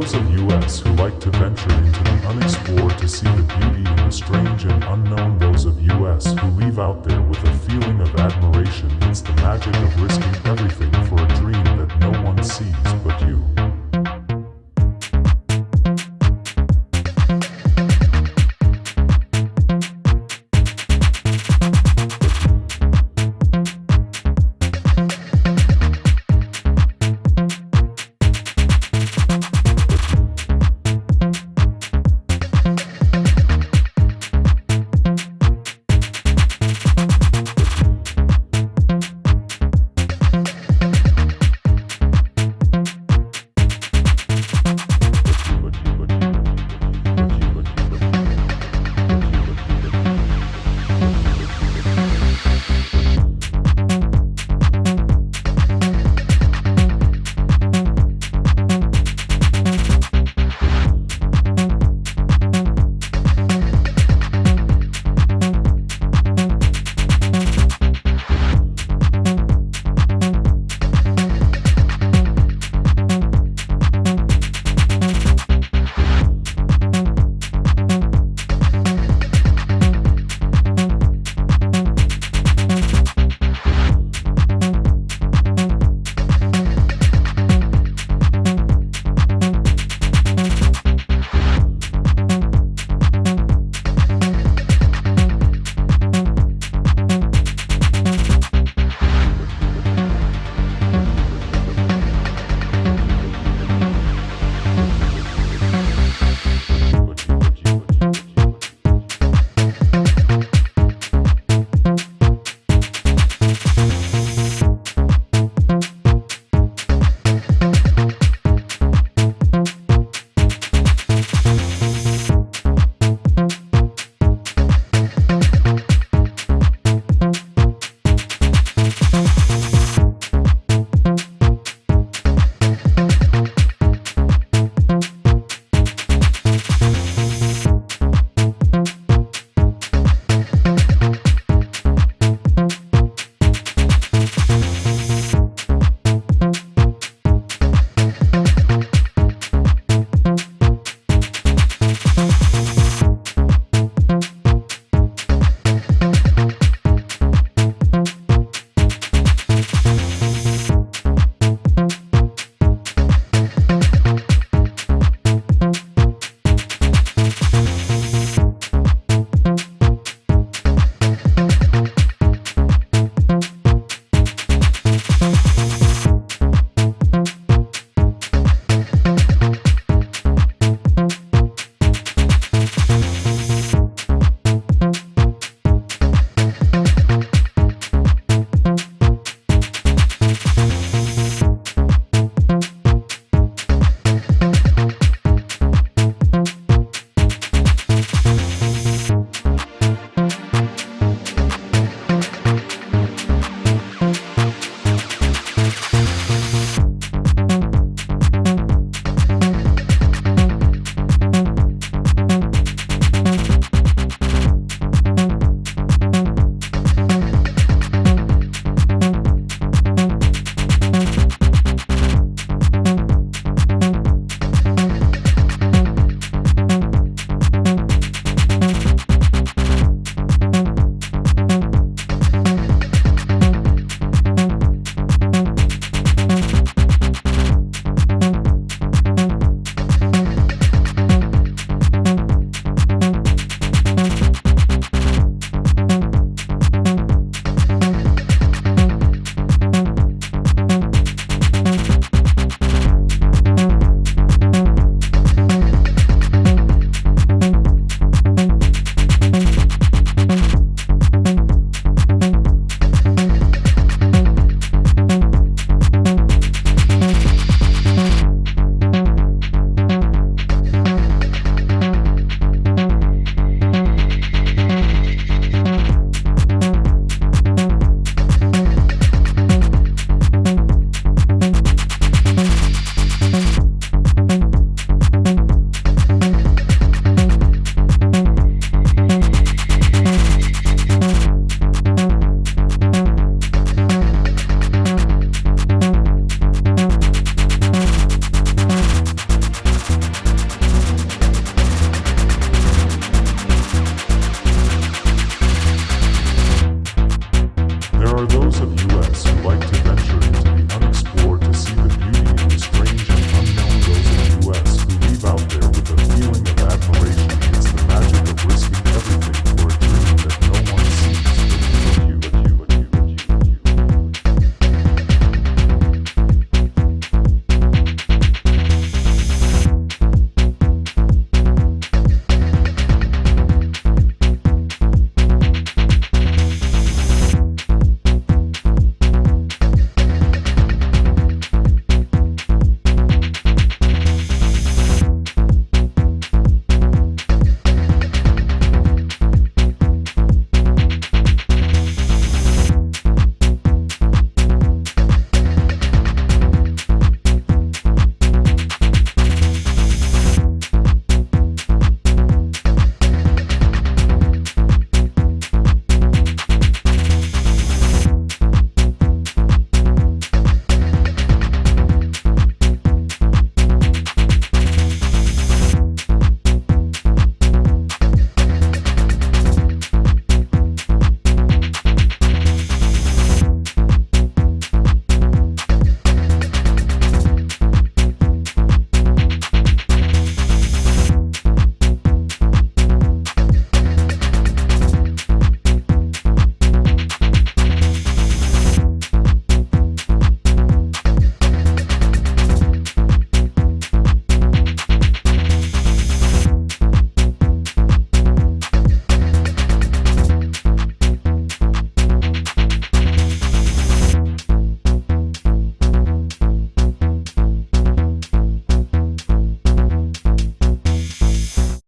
those of us who like to venture into the unexplored to see the beauty in the strange and unknown, those of us who leave out there with a feeling